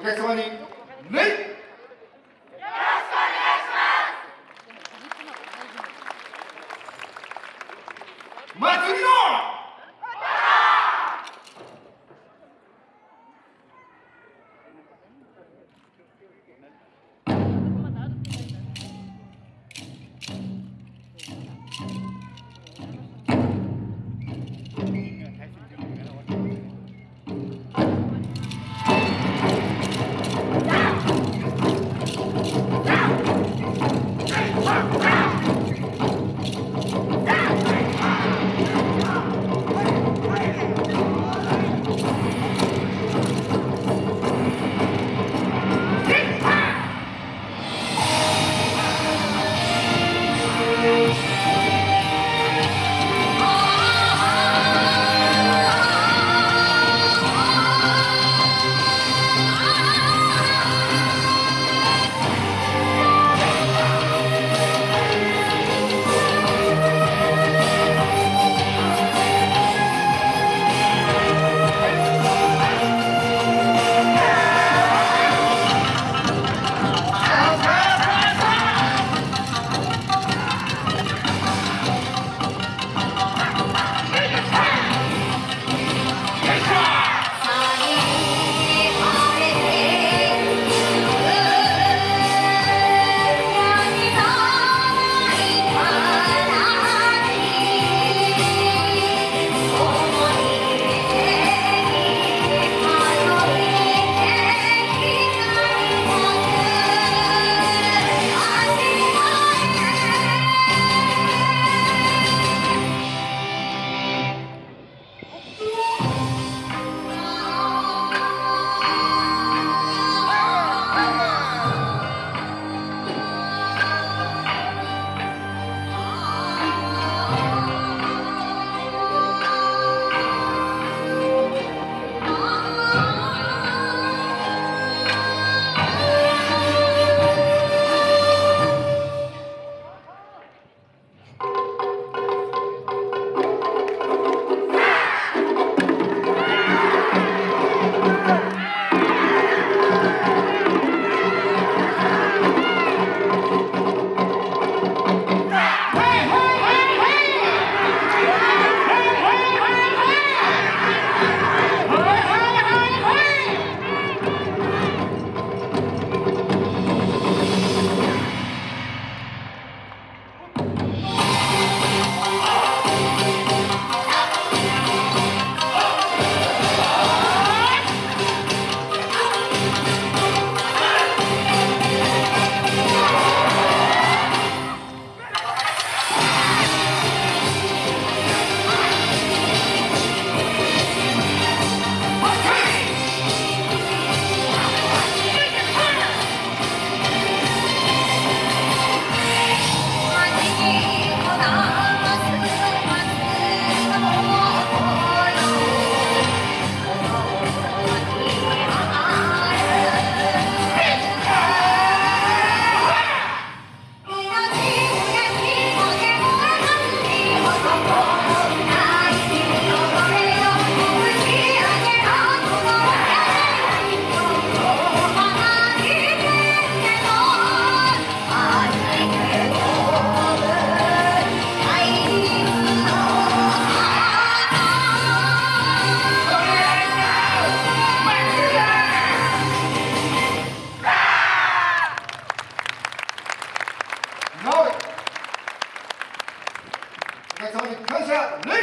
お客様に礼祭りのお客様に感謝礼